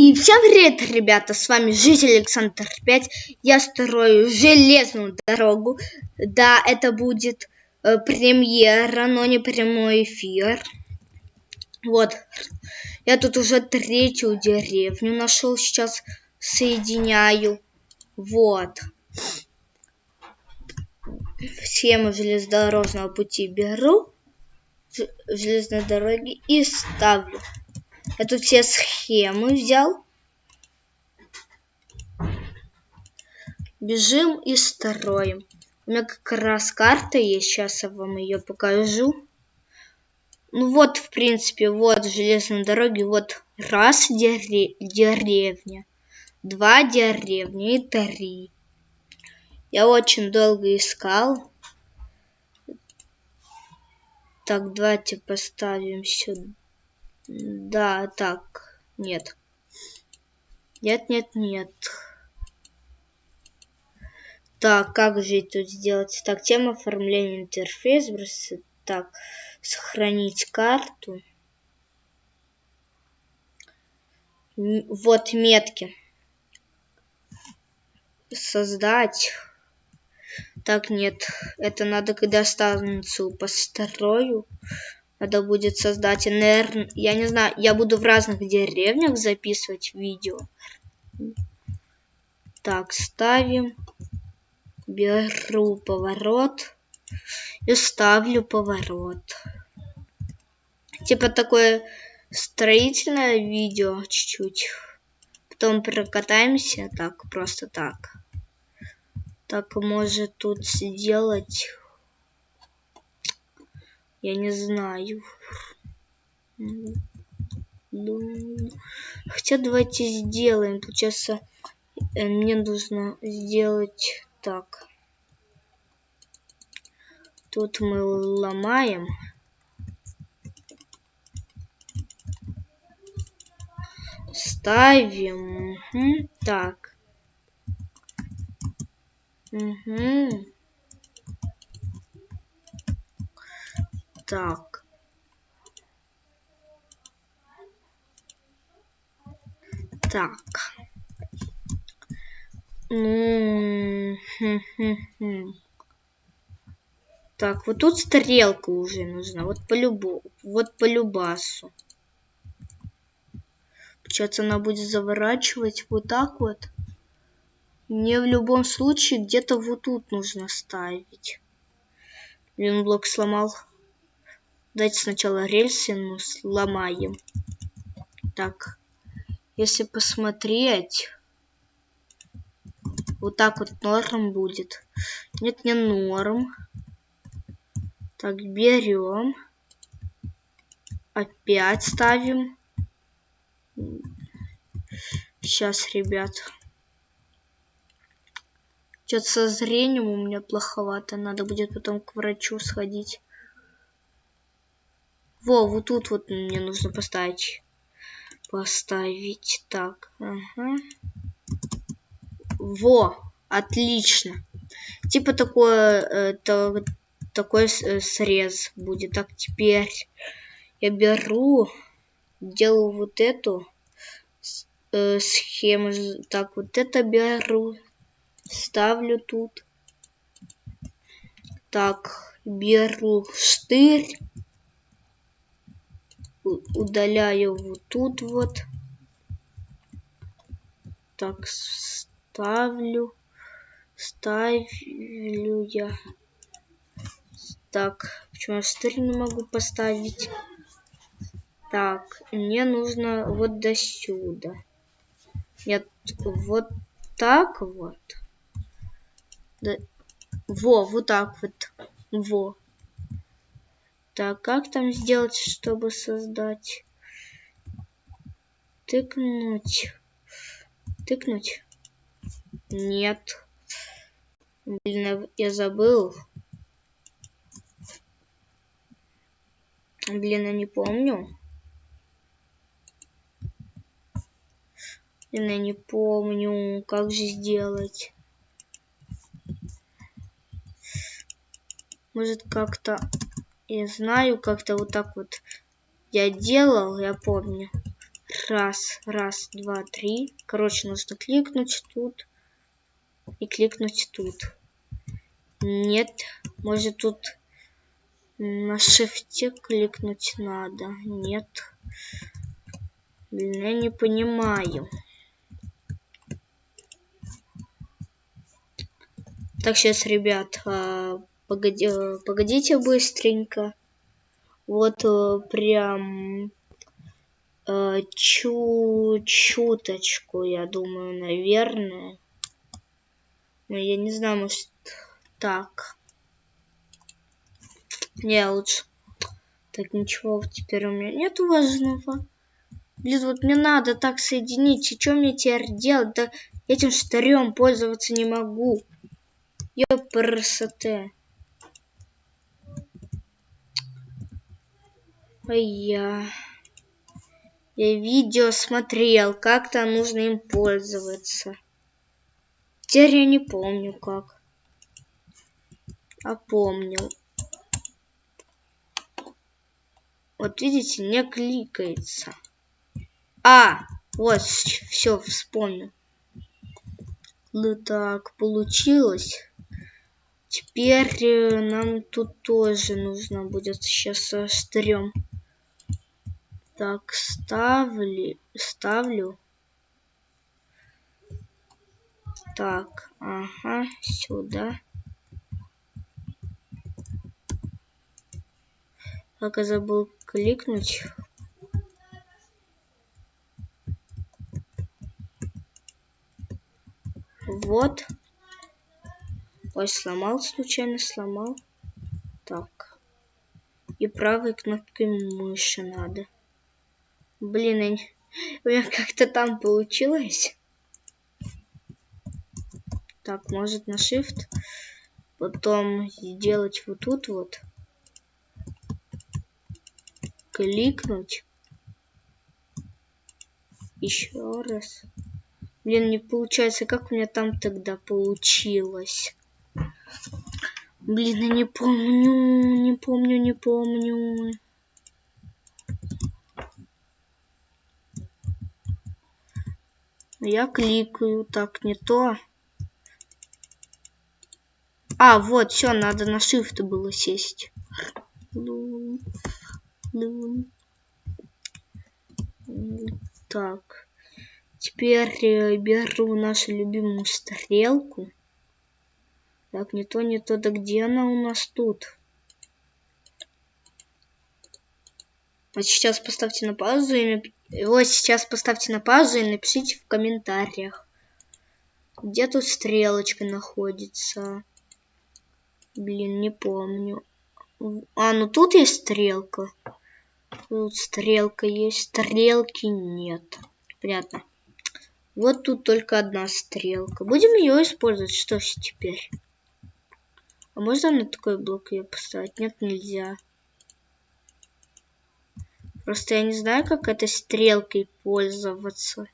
И всем привет, ребята, с вами Житель Александр 5. Я строю железную дорогу. Да, это будет э, премьера, но не прямой эфир. Вот, я тут уже третью деревню нашел, сейчас соединяю. Вот. Схему железнодорожного пути беру, железной дороги и ставлю. Я тут все схемы взял. Бежим и строим. У меня как раз карта есть. Сейчас я вам ее покажу. Ну вот, в принципе, вот железные дороги. Вот раз дере деревня. Два деревни и три. Я очень долго искал. Так, давайте поставим сюда. Да, так, нет. Нет, нет, нет. Так, как же это сделать? Так, тема оформления интерфейс. Так, сохранить карту. Вот метки. Создать. Так, нет. Это надо, когда станцию построю. Надо будет создать, наверное, я не знаю, я буду в разных деревнях записывать видео. Так, ставим. Беру поворот и ставлю поворот. Типа такое строительное видео чуть-чуть. Потом прокатаемся так, просто так. Так, может тут сделать я не знаю. Хотя давайте сделаем. Получается, э, мне нужно сделать так. Тут мы ломаем. Ставим. Угу. Так. Угу. Так. Так. Ну, так, вот тут стрелка уже нужна. Вот по любу, вот по любасу. Получается, она будет заворачивать вот так вот. Мне в любом случае где-то вот тут нужно ставить. Блин, блок сломал. Давайте сначала рельсы ну, сломаем. Так, если посмотреть, вот так вот норм будет. Нет, не норм. Так, берем. Опять ставим. Сейчас, ребят. Что-то со зрением у меня плоховато. Надо будет потом к врачу сходить. Во, вот тут вот мне нужно поставить. Поставить так. Ага. Во, отлично. Типа такое, э, то, такой э, срез будет. Так, теперь я беру, делаю вот эту э, схему. Так, вот это беру, ставлю тут. Так, беру штырь удаляю вот тут вот. Так, ставлю. Ставлю я. Так, почему я стырь не могу поставить? Так, мне нужно вот до сюда. Нет, вот так вот. Да. Во, вот так вот. Во. Так, как там сделать, чтобы создать? Тыкнуть. Тыкнуть? Нет. Блин, я забыл. Блин, я не помню. Блин, я не помню, как же сделать. Может, как-то я знаю, как-то вот так вот я делал, я помню. Раз, раз, два, три. Короче, нужно кликнуть тут и кликнуть тут. Нет, может тут на шифте кликнуть надо. Нет. Блин, я не понимаю. Так, сейчас, ребят, а, погоди, погодите быстренько. Вот э, прям э, чу чуточку, я думаю, наверное. Но я не знаю, может так. Не, лучше. Так, ничего теперь у меня нету важного. Блин, вот мне надо так соединить. И что мне теперь делать? Да этим штырем пользоваться не могу. Ёпрсоте. Ой, я... Я видео смотрел, как то нужно им пользоваться. Теперь я не помню как. А помню. Вот видите, не кликается. А, вот, все, вспомнил. Ну так, получилось. Теперь э, нам тут тоже нужно будет сейчас со стрём. Так, ставлю, ставлю. Так, ага, сюда. Как я забыл кликнуть. Вот. Ой, сломал случайно, сломал. Так. И правой кнопкой мыши надо. Блин, у меня как-то там получилось. Так, может на shift. Потом сделать вот тут вот кликнуть. Еще раз. Блин, не получается. Как у меня там тогда получилось? Блин, я не помню, не помню, не помню. Я кликаю, так, не то. А, вот, все, надо на shift было сесть. Так. Теперь э, беру нашу любимую стрелку. Так, не то, не то. Да где она у нас тут? Вот сейчас поставьте на паузу и вот сейчас поставьте на паузу и напишите в комментариях, где тут стрелочка находится. Блин, не помню. А, ну тут есть стрелка. Тут стрелка есть, стрелки нет. Понятно. Вот тут только одна стрелка. Будем ее использовать. Что ж теперь? А можно на такой блок ее поставить? Нет, нельзя. Просто я не знаю, как этой стрелкой пользоваться.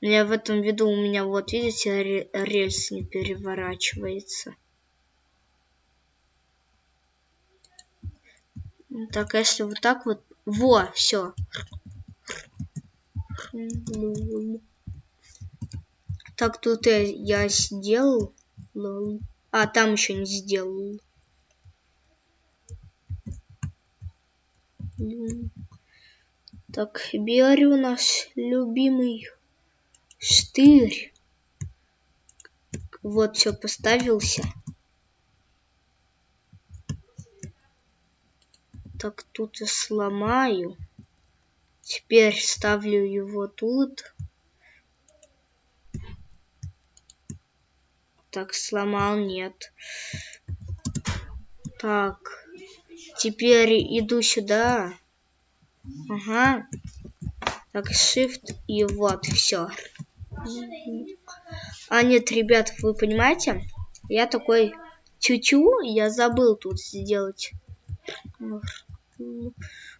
Я в этом виду у меня, вот видите, рельс не переворачивается. Так, а если вот так вот... Во, все. Так, тут я, я сделал. А, там еще не сделал. Так, беру наш любимый штырь. Вот, все, поставился. Так, тут я сломаю. Теперь ставлю его тут. Так, сломал, нет. Так, теперь иду сюда. Ага. Так, shift и вот, все. А нет, ребят, вы понимаете? Я такой чуть-чуть, я забыл тут сделать.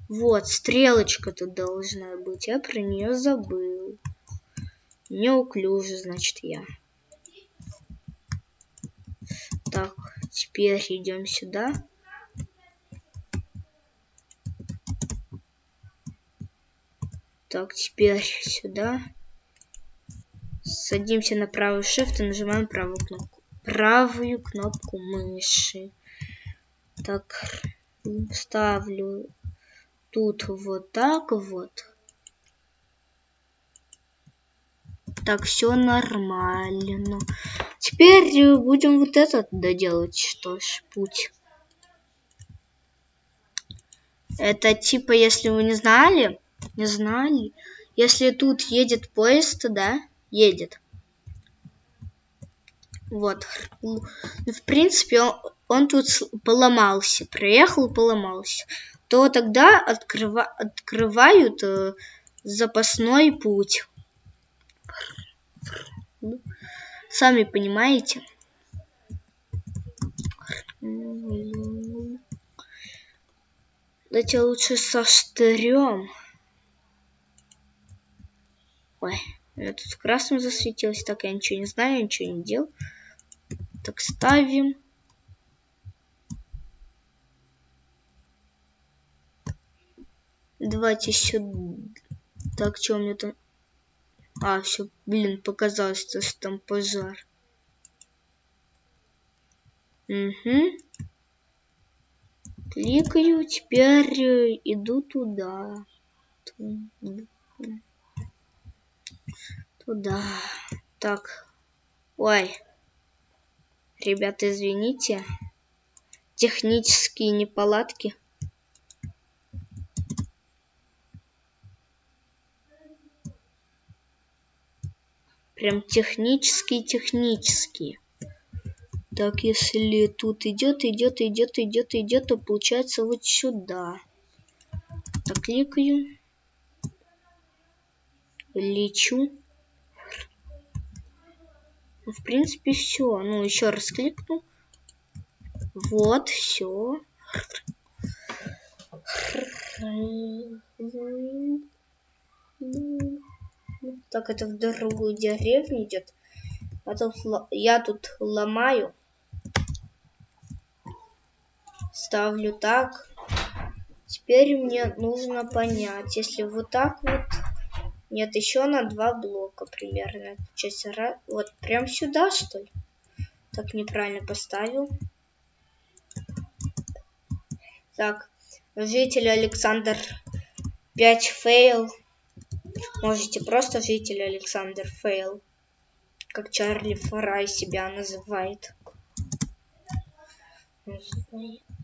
Вот, стрелочка тут должна быть. Я про нее забыл. Неуклюже, значит, я. Так, теперь идем сюда. Так, теперь сюда. Садимся на правый shift и нажимаем правую кнопку. Правую кнопку мыши. Так, ставлю тут вот так вот. Так, все нормально. Теперь будем вот этот доделать. Что ж, путь. Это типа, если вы не знали, не знали, если тут едет поезд, да, едет. Вот. Ну, в принципе, он, он тут поломался. Проехал, поломался. То тогда открыва, открывают э, запасной путь. Сами понимаете. Давайте лучше со штырем. Ой, меня тут красным засветилось. Так, я ничего не знаю, ничего не делал. Так, ставим. Давайте сюда. Так, что у меня там? А, все, блин, показалось, что там пожар. Угу. Кликаю, теперь э, иду туда. Туда. Так. Ой. Ребята, извините. Технические неполадки. Прям технические-технические. Так, если тут идет, идет, идет, идет, идет, то получается вот сюда. Так, кликаю. Лечу. Ну, в принципе, все. Ну, еще раз кликну. Вот, все. Так, это в другую деревню идет. А тут, я тут ломаю. Ставлю так. Теперь мне нужно понять, если вот так вот... Нет, еще на два блока примерно. Часть Вот прям сюда, что ли? Так, неправильно поставил. Так, житель Александр 5 фейл. Можете просто житель Александр Фейл, как Чарли Фарай себя называет.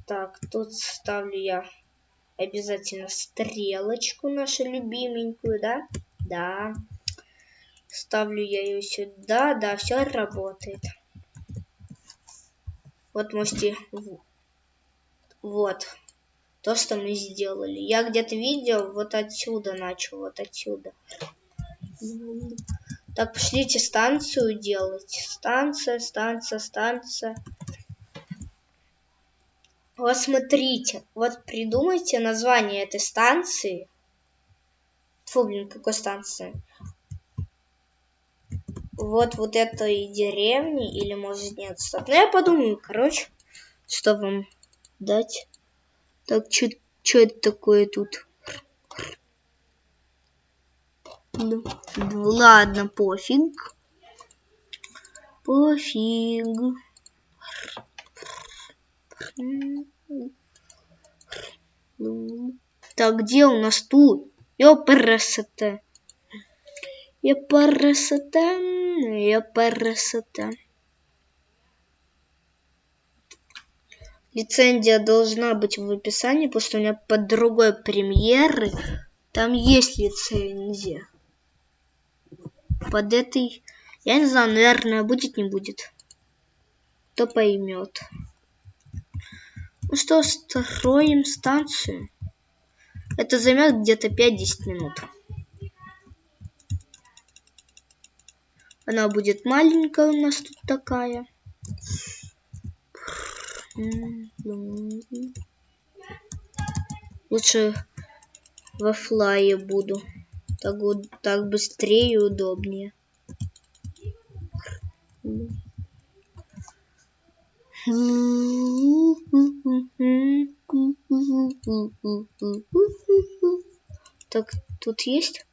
Так, тут ставлю я обязательно стрелочку нашу любименькую, да? Да. Ставлю я ее сюда, да, все работает. Вот можете... Вот то, что мы сделали. Я где-то видел, вот отсюда начал, вот отсюда. Так, пошлите станцию делать. Станция, станция, станция. Вот смотрите, вот придумайте название этой станции. Фу, блин, какой станции? Вот вот этой деревни, или может нет, стоп. Ну я подумаю, короче, что вам дать. Так, что это такое тут? Ну, ладно, пофиг. Пофиг. Так, где у нас тут? Ёпарасота. Ёпарасота. Ёпарасота. лицензия должна быть в описании, потому что у меня под другой премьеры там есть лицензия. Под этой, я не знаю, наверное, будет, не будет. Кто поймет. Ну что, строим станцию. Это займет где-то 5-10 минут. Она будет маленькая у нас тут такая. Лучше во флае буду. Так, вот, так быстрее и удобнее. Так, тут есть?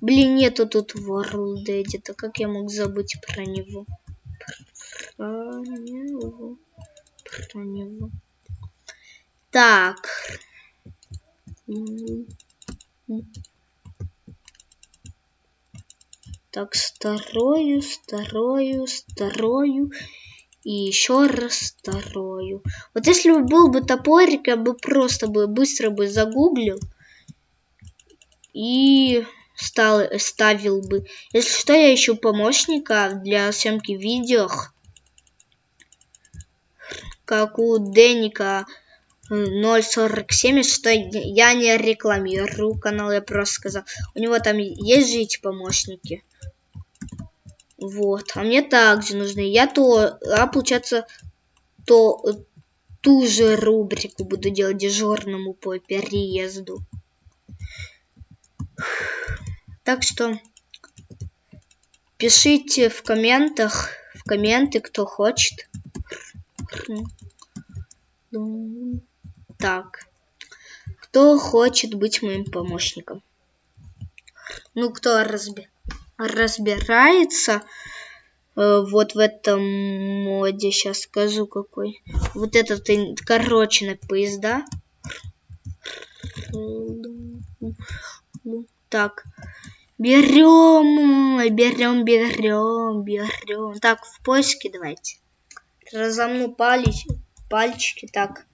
Блин, нету тут World Edit. Как я мог забыть про него? Про него. Про него. Так. Так, старою, старою, старою. И еще раз старою. Вот если бы был бы топорик, я бы просто бы быстро бы загуглил. И стал, ставил бы. Если что, я ищу помощника для съемки видео. Как у Деника 0.47, что я не рекламирую канал, я просто сказал. У него там есть же эти помощники. Вот. А мне также нужны. Я то, а получается, то ту же рубрику буду делать дежурному по переезду. Так что пишите в комментах, в комменты, кто хочет. Так. Кто хочет быть моим помощником? Ну, кто разберет? разбирается э, вот в этом моде, сейчас скажу какой. Вот этот, короче, на поезда. Так, берем, берем, берем, берем. Так, в поиске давайте. Разомну палец, пальчики, так.